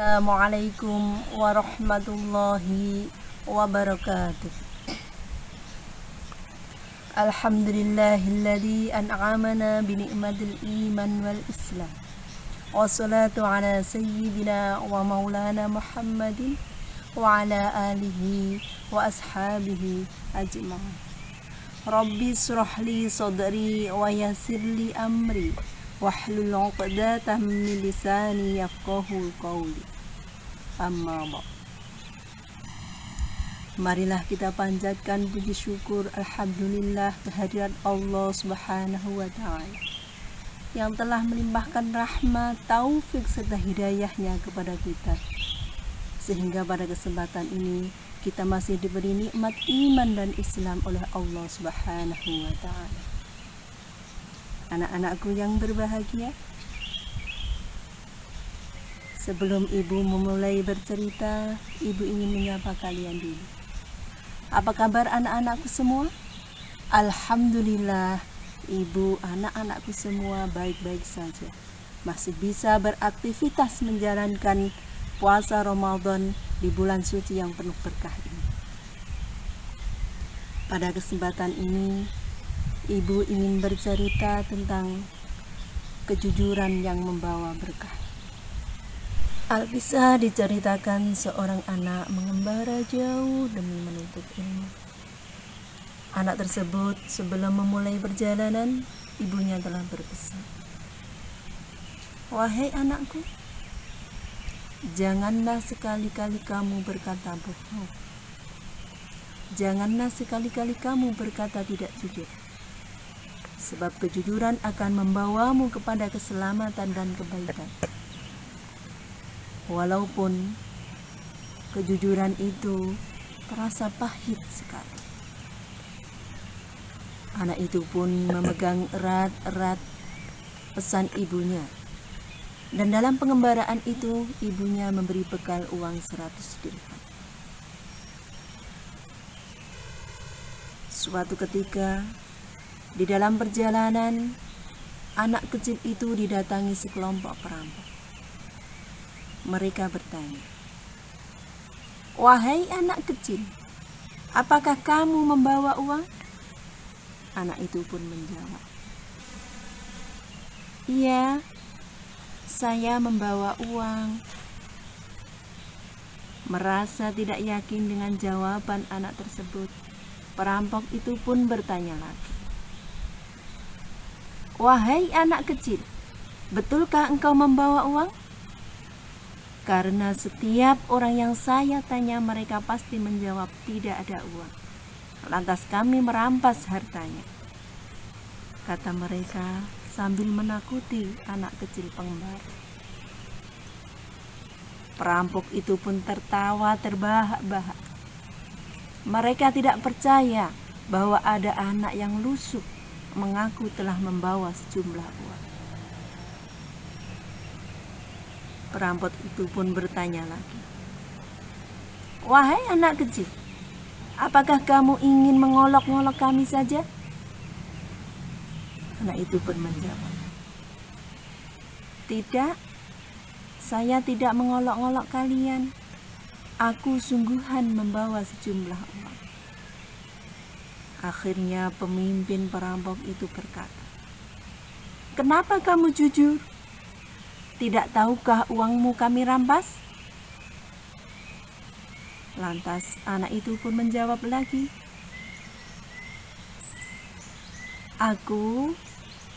السلام عليكم ورحمة الله وبركاته. الحمد لله الذي أنعمنا بنعمة الإيمان والإسلام. والصلاة على سيدنا ومولانا محمد وعلى آله وأصحابه أجمعين. ربي اشرح لي صدري ويسر لي أمري واحلل عقدة من لساني يفقه قولي. Amma Marilah kita panjatkan puji syukur Alhamdulillah kehadirat Allah subhanahu wa ta'ala Yang telah melimpahkan rahmat, taufik serta hidayahnya kepada kita Sehingga pada kesempatan ini kita masih diberi nikmat iman dan Islam oleh Allah subhanahu wa ta'ala anak-anakku yang berbahagia. Sebelum ibu memulai bercerita, ibu ingin menyapa kalian dulu. Apa kabar anak-anakku semua? Alhamdulillah, ibu anak-anakku semua baik-baik saja. Masih bisa beraktivitas menjalankan puasa Ramadan di bulan suci yang penuh berkah ini. Pada kesempatan ini, Ibu ingin bercerita tentang kejujuran yang membawa berkah. Alkisah diceritakan seorang anak mengembara jauh demi menuntut ilmu. Anak tersebut sebelum memulai perjalanan, ibunya telah berpesan. Wahai anakku, janganlah sekali-kali kamu berkata bohong. Janganlah sekali-kali kamu berkata tidak jujur sebab kejujuran akan membawamu kepada keselamatan dan kebaikan. Walaupun kejujuran itu terasa pahit sekali. Anak itu pun memegang erat-erat pesan ibunya. Dan dalam pengembaraan itu, ibunya memberi bekal uang 100 dirham. Suatu ketika, di dalam perjalanan, anak kecil itu didatangi sekelompok perampok. Mereka bertanya, "Wahai anak kecil, apakah kamu membawa uang?" Anak itu pun menjawab, "Iya, saya membawa uang." Merasa tidak yakin dengan jawaban anak tersebut, perampok itu pun bertanya lagi, Wahai anak kecil, betulkah engkau membawa uang? Karena setiap orang yang saya tanya mereka pasti menjawab tidak ada uang. Lantas kami merampas hartanya. Kata mereka sambil menakuti anak kecil pengembara. Perampok itu pun tertawa terbahak-bahak. Mereka tidak percaya bahwa ada anak yang lusuh mengaku telah membawa sejumlah uang. Perampok itu pun bertanya lagi, "Wahai anak kecil, apakah kamu ingin mengolok-ngolok kami saja?" Anak itu pun menjawab, "Tidak, saya tidak mengolok-ngolok kalian. Aku sungguhan membawa sejumlah uang." Akhirnya pemimpin perampok itu berkata, Kenapa kamu jujur? Tidak tahukah uangmu kami rampas? Lantas anak itu pun menjawab lagi, Aku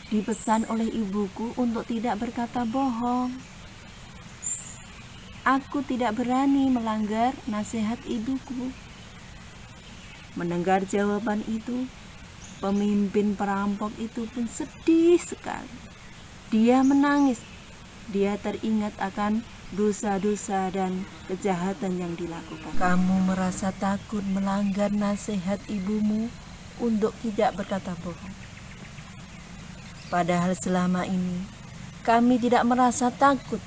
dipesan oleh ibuku untuk tidak berkata bohong. Aku tidak berani melanggar nasihat ibuku. Mendengar jawaban itu, pemimpin perampok itu pun sedih sekali. Dia menangis. Dia teringat akan dosa-dosa dan kejahatan yang dilakukan. Kamu merasa takut melanggar nasihat ibumu untuk tidak berkata bohong. Padahal selama ini kami tidak merasa takut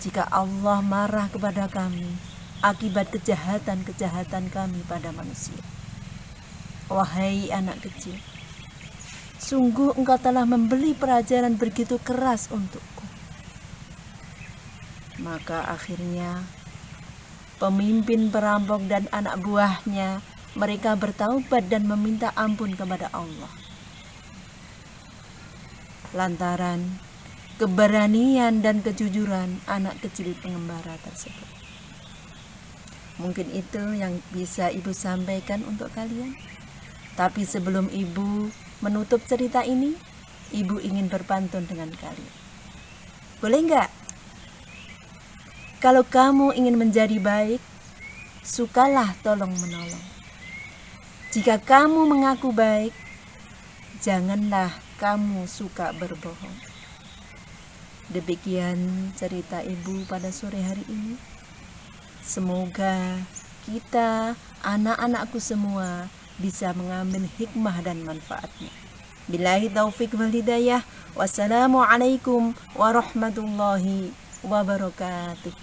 jika Allah marah kepada kami akibat kejahatan-kejahatan kami pada manusia. Wahai anak kecil, sungguh engkau telah membeli pelajaran begitu keras untukku. Maka akhirnya pemimpin perampok dan anak buahnya, mereka bertaubat dan meminta ampun kepada Allah. Lantaran keberanian dan kejujuran anak kecil pengembara tersebut. Mungkin itu yang bisa ibu sampaikan untuk kalian. Tapi sebelum ibu menutup cerita ini, ibu ingin berpantun dengan kalian. Boleh nggak? Kalau kamu ingin menjadi baik, sukalah tolong menolong. Jika kamu mengaku baik, janganlah kamu suka berbohong. Demikian cerita ibu pada sore hari ini. Semoga kita, anak-anakku semua, bisa mengambil hikmah dan manfaatnya. Bilahi taufik wal hidayah. Wassalamualaikum warahmatullahi wabarakatuh.